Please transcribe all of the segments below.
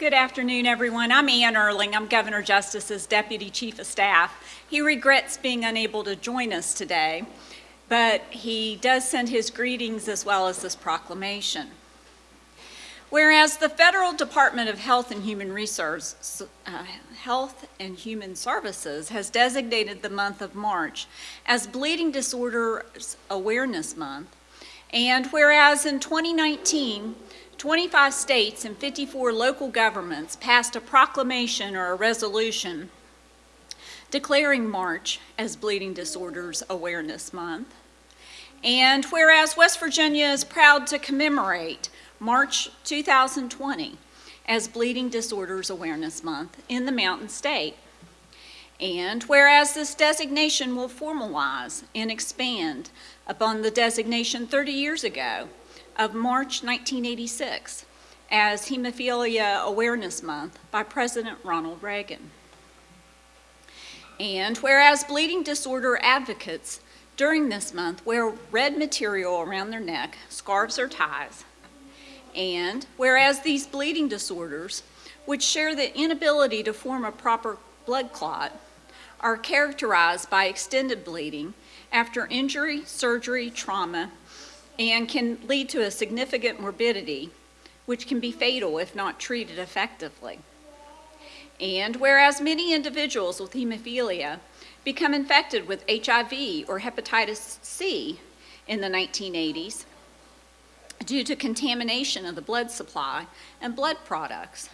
Good afternoon, everyone. I'm Ann Urling. I'm Governor Justice's Deputy Chief of Staff. He regrets being unable to join us today, but he does send his greetings as well as this proclamation. Whereas the Federal Department of Health and Human Resources, uh, Health and Human Services has designated the month of March as Bleeding Disorders Awareness Month, and whereas in 2019, 25 states and 54 local governments passed a proclamation or a resolution declaring March as Bleeding Disorders Awareness Month. And whereas West Virginia is proud to commemorate March 2020 as Bleeding Disorders Awareness Month in the Mountain State. And whereas this designation will formalize and expand upon the designation 30 years ago of March 1986 as Hemophilia Awareness Month by President Ronald Reagan. And whereas bleeding disorder advocates during this month wear red material around their neck, scarves or ties, and whereas these bleeding disorders, which share the inability to form a proper blood clot, are characterized by extended bleeding after injury, surgery, trauma, and can lead to a significant morbidity, which can be fatal if not treated effectively. And whereas many individuals with hemophilia become infected with HIV or hepatitis C in the 1980s, due to contamination of the blood supply and blood products.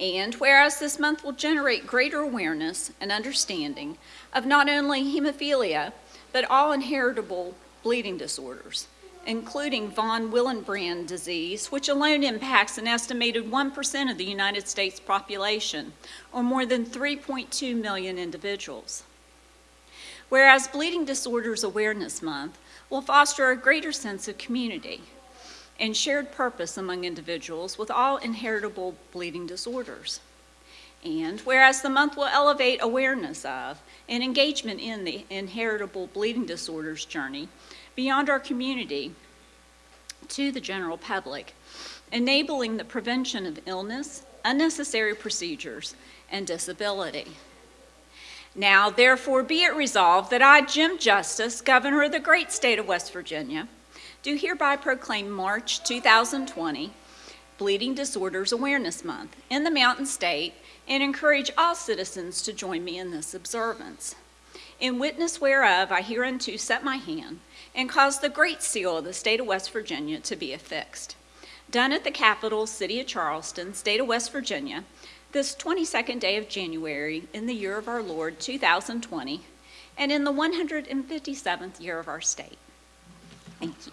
And whereas this month will generate greater awareness and understanding of not only hemophilia, but all inheritable bleeding disorders, including von Willebrand disease, which alone impacts an estimated 1% of the United States population, or more than 3.2 million individuals. Whereas Bleeding Disorders Awareness Month will foster a greater sense of community, and shared purpose among individuals with all inheritable bleeding disorders. And whereas the month will elevate awareness of and engagement in the inheritable bleeding disorders journey beyond our community to the general public, enabling the prevention of illness, unnecessary procedures, and disability. Now, therefore, be it resolved that I, Jim Justice, Governor of the great state of West Virginia, do hereby proclaim March 2020 Bleeding Disorders Awareness Month in the Mountain State and encourage all citizens to join me in this observance. In witness whereof I hereunto set my hand and cause the great seal of the state of West Virginia to be affixed. Done at the capital city of Charleston, state of West Virginia, this 22nd day of January in the year of our Lord 2020 and in the 157th year of our state. Thank you.